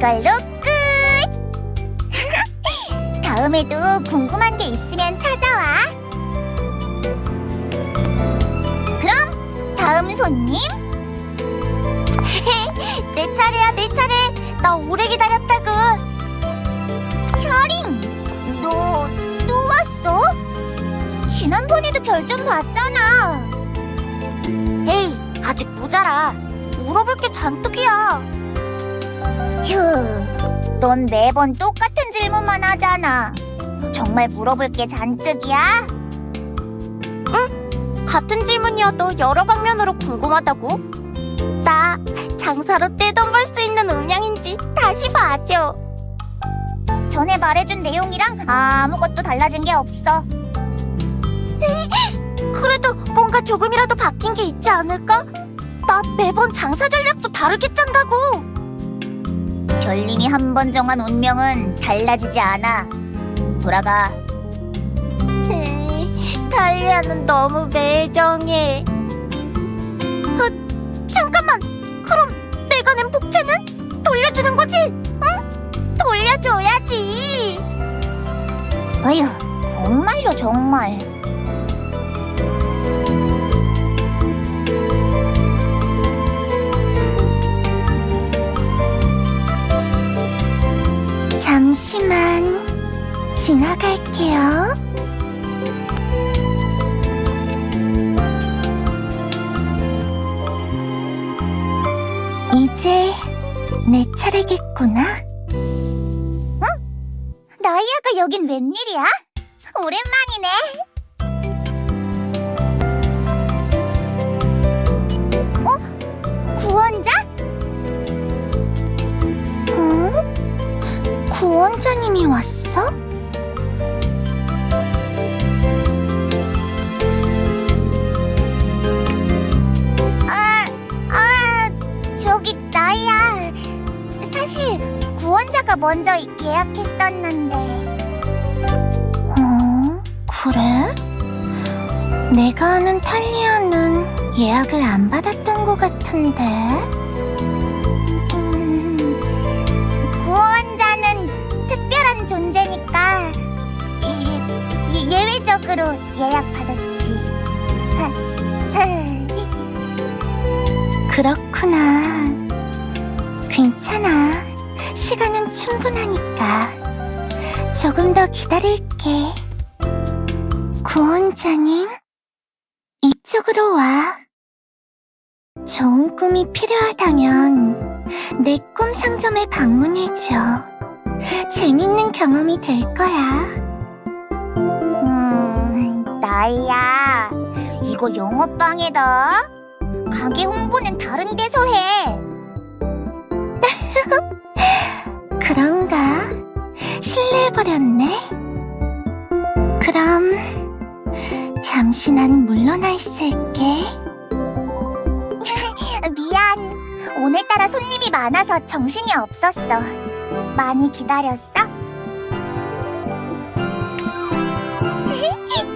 이걸로 끝! 다음에도 궁금한 게 있으면 찾아와. 그럼 다음 손님. 내 차례야, 내 차례. 나 오래 기다렸다고. 샤링, 너 또 왔어? 지난번에도 별점 봤잖아. 에이, 아직 모자라. 물어볼 게 잔뜩이야. 휴, 넌 매번 똑같은 질문만 하잖아. 정말 물어볼 게 잔뜩이야? 응, 같은 질문이어도 여러 방면으로 궁금하다고. 나 장사로 떼돈 벌 수 있는 음양인지 다시 봐줘. 전에 말해준 내용이랑 아무것도 달라진 게 없어. 그래도 뭔가 조금이라도 바뀐 게 있지 않을까? 나 매번 장사 전략도 다르게 짠다고. 별님이 한 번 정한 운명은 달라지지 않아. 돌아가. 달리아는 너무 매정해. 어, 잠깐만. 그럼 내가 낸 복채는 돌려주는 거지? 응? 돌려줘야지. 아휴, 정말요, 정말. 지나갈게요. 이제 내 차례겠구나. 응? 나이아가 여긴 웬일이야? 오랜만이네. 어? 구원자? 어? 구원자님이 왔어? 먼저 예약했었는데. 어, 그래? 내가 아는 탈리아는 예약을 안 받았던 것 같은데. 음, 구원자는 특별한 존재니까 이- 이- 예외적으로 예약받았지. 그렇구나. 충분하니까. 조금 더 기다릴게. 구원자님, 이쪽으로 와. 좋은 꿈이 필요하다면 내 꿈 상점에 방문해줘. 재밌는 경험이 될 거야. 음, 나야. 이거 영업방해다. 가게 홍보는 다른 데서 해. 그런가? 실례해버렸네. 그럼 잠시 난 물러나 있을게. 미안. 오늘따라 손님이 많아서 정신이 없었어. 많이 기다렸어?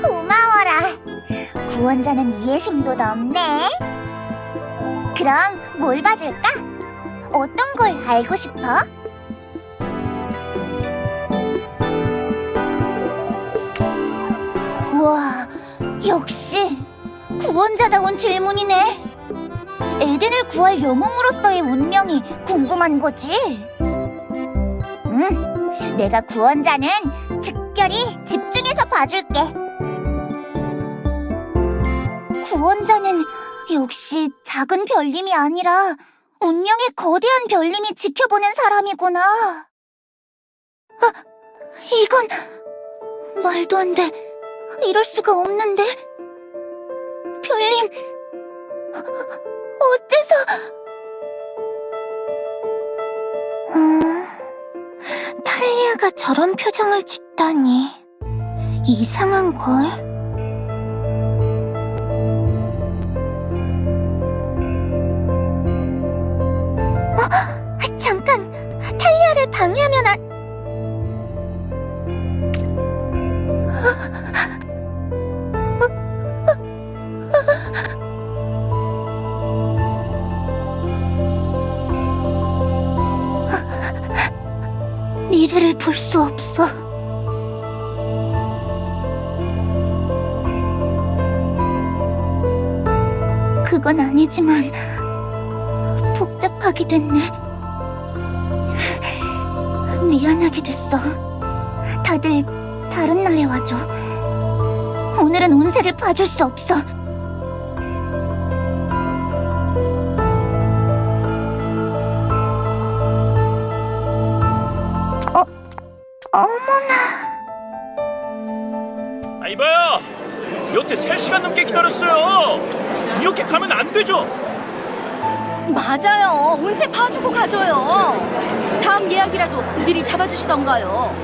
고마워라. 구원자는 이해심도 넓네. 그럼 뭘 봐줄까? 어떤 걸 알고 싶어? 역시 구원자다운 질문이네. 에덴을 구할 영웅으로서의 운명이 궁금한 거지. 응, 내가 구원자는 특별히 집중해서 봐줄게. 구원자는 역시 작은 별님이 아니라 운명의 거대한 별님이 지켜보는 사람이구나. 아, 이건 말도 안 돼. 이럴 수가 없는데. 별님, 어째서... 어, 탈리아가 저런 표정을 짓다니 이상한걸? 볼 수 없어. 그건 아니지만 복잡하게 됐네. 미안하게 됐어. 다들 다른 날에 와줘. 오늘은 운세를 봐줄 수 없어. 어, 어머나. 아, 이봐요! 여태 3시간 넘게 기다렸어요! 이렇게 가면 안 되죠! 맞아요. 운세 봐주고 가줘요. 다음 예약이라도 미리 잡아주시던가요.